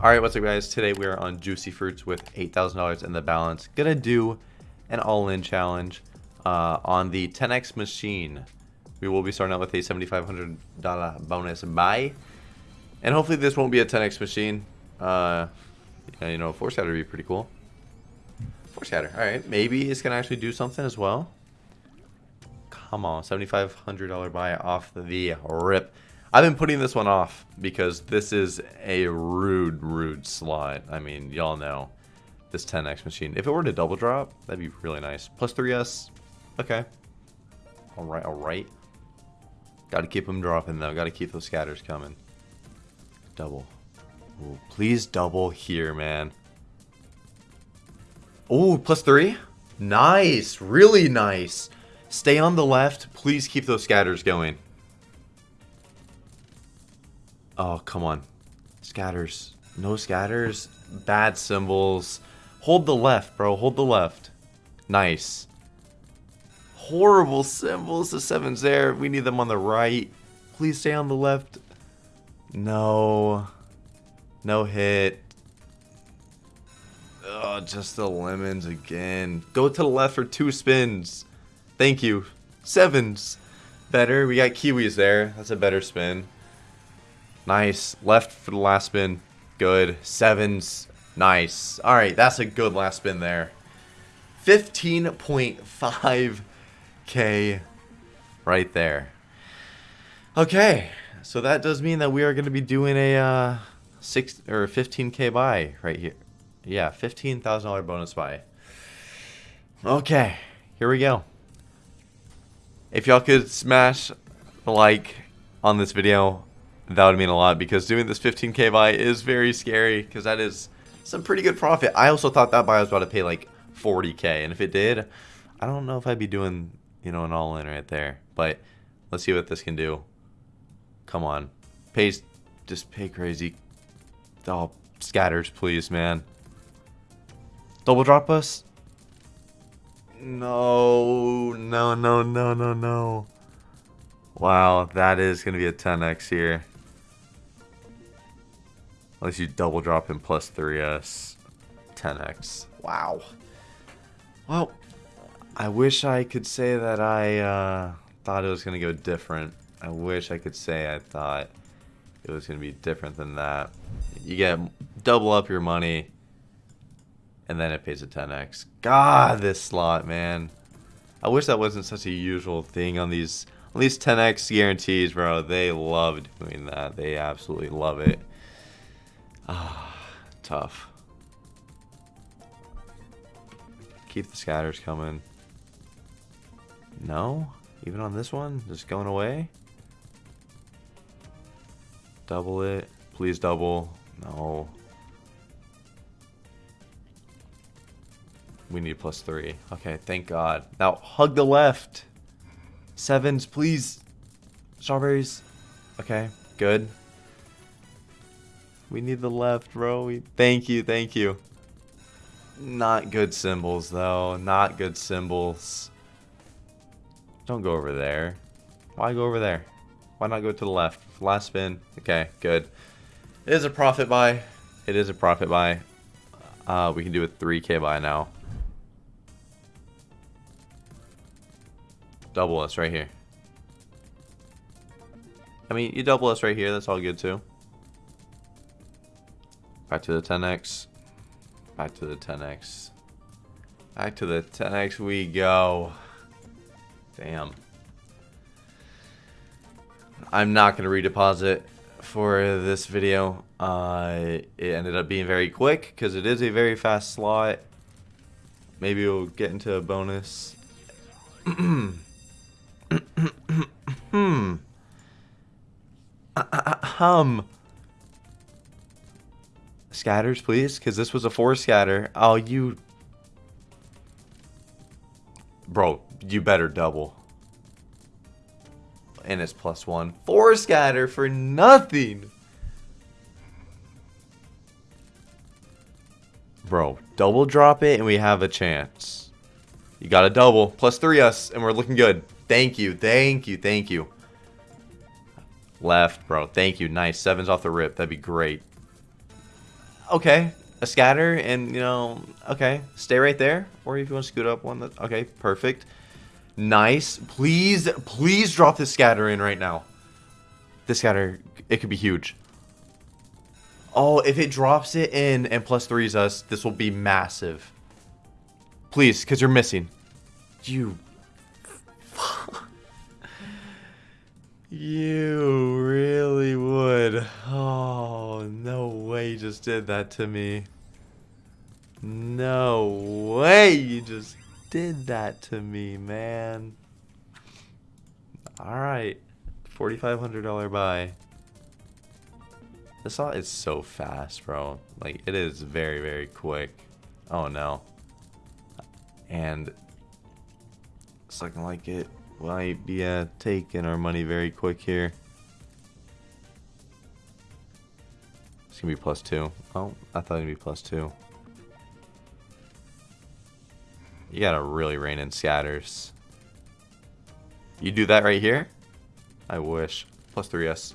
Alright, what's up guys? Today we are on Juicy Fruits with $8,000 in the balance. Gonna do an all-in challenge uh, on the 10x machine. We will be starting out with a $7,500 bonus buy. And hopefully this won't be a 10x machine. Uh, you know, Four scatter would be pretty cool. Four scatter, alright. Maybe it's gonna actually do something as well. Come on, $7,500 buy off the rip. I've been putting this one off because this is a rude, rude slot. I mean, y'all know this 10x machine. If it were to double drop, that'd be really nice. Plus 3S. Okay. All right, all right. Got to keep them dropping, though. Got to keep those scatters coming. Double. Ooh, please double here, man. Oh, plus three? Nice. Really nice. Stay on the left. Please keep those scatters going. Oh, come on. Scatters. No scatters. Bad symbols. Hold the left, bro. Hold the left. Nice. Horrible symbols. The seven's there. We need them on the right. Please stay on the left. No. No hit. Oh, just the lemons again. Go to the left for two spins. Thank you. Sevens. Better. We got kiwis there. That's a better spin. Nice. Left for the last spin. Good. Sevens. Nice. All right, that's a good last spin there. 15.5k right there. Okay, so that does mean that we are going to be doing a uh, six or 15k buy right here. Yeah, $15,000 bonus buy. Okay, here we go. If y'all could smash the like on this video, that would mean a lot because doing this 15k buy is very scary because that is some pretty good profit. I also thought that buy was about to pay like 40k and if it did, I don't know if I'd be doing, you know, an all-in right there. But let's see what this can do. Come on. Pays, just pay crazy. Oh, scatters, please, man. Double drop us? No, no, no, no, no, no. Wow, that is going to be a 10x here. Unless you double drop in plus 3s. 10x. Wow. Well, I wish I could say that I uh, thought it was going to go different. I wish I could say I thought it was going to be different than that. You get double up your money, and then it pays a 10x. God, this slot, man. I wish that wasn't such a usual thing on these on these 10x guarantees, bro. They love doing that. They absolutely love it. Ah, tough. Keep the scatters coming. No? Even on this one? Just going away? Double it. Please double. No. We need plus three. Okay, thank God. Now, hug the left. Sevens, please. Strawberries. Okay, good. We need the left, bro. We, thank you, thank you. Not good symbols, though. Not good symbols. Don't go over there. Why go over there? Why not go to the left? Last spin. Okay, good. It is a profit buy. It is a profit buy. Uh, we can do a 3k buy now. Double us right here. I mean, you double us right here. That's all good, too. Back to the 10x. Back to the 10x. Back to the 10x we go. Damn. I'm not going to redeposit for this video. Uh, it ended up being very quick because it is a very fast slot. Maybe we'll get into a bonus. hmm. hum. Scatters, please, because this was a four scatter. Oh, you... Bro, you better double. And it's plus one. Four scatter for nothing. Bro, double drop it and we have a chance. You got a double. Plus three us and we're looking good. Thank you, thank you, thank you. Left, bro. Thank you. Nice. Sevens off the rip. That'd be great. Okay, a scatter, and you know, okay, stay right there. Or if you want to scoot up one, that okay, perfect. Nice. Please, please drop this scatter in right now. This scatter, it could be huge. Oh, if it drops it in and plus threes us, this will be massive. Please, because you're missing. You. You really would. Oh, no way you just did that to me. No way you just did that to me, man. Alright. $4,500 buy. This all is so fast, bro. Like, it is very, very quick. Oh, no. And looking like it might be uh, taking our money very quick here. It's going to be plus two. Oh, I thought it'd be plus two. You gotta really rain in scatters. You do that right here? I wish. Plus 3S.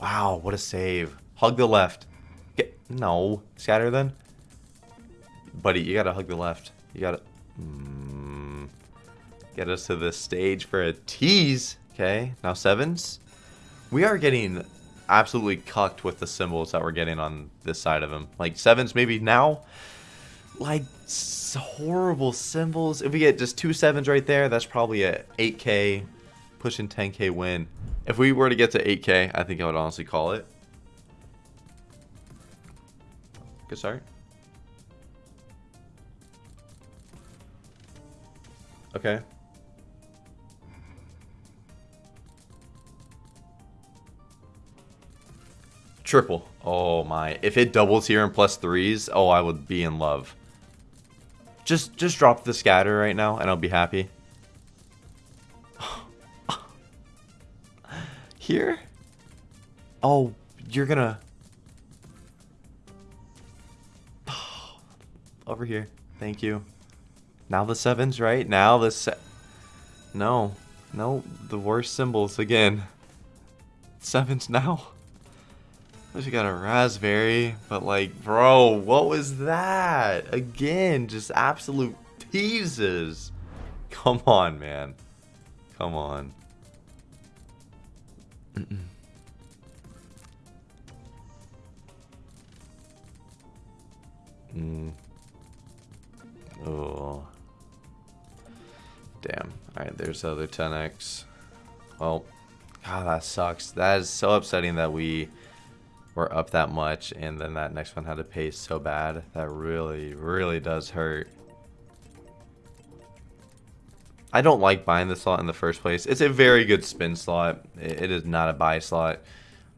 Wow, what a save. Hug the left. Get No. Scatter then? Buddy, you gotta hug the left. You gotta... Mm, get us to this stage for a tease. Okay, now sevens. We are getting absolutely cucked with the symbols that we're getting on this side of him. Like sevens maybe now like horrible symbols. If we get just two sevens right there, that's probably a 8k, pushing 10k win. If we were to get to 8k, I think I would honestly call it. Good start. Okay. Triple. Oh my. If it doubles here in plus threes, oh, I would be in love. Just just drop the scatter right now and I'll be happy. Here? Oh, you're gonna... Over here. Thank you. Now the sevens, right? Now the se... No. No, the worst symbols again. Sevens now. We got a raspberry, but like, bro, what was that? Again, just absolute teases. Come on, man. Come on. Mm. Oh. Damn. Alright, there's the other 10x. Well, God, that sucks. That is so upsetting that we were up that much and then that next one had to pay so bad. That really, really does hurt. I don't like buying the slot in the first place. It's a very good spin slot. It is not a buy slot.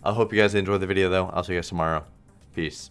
I hope you guys enjoyed the video though. I'll see you guys tomorrow. Peace.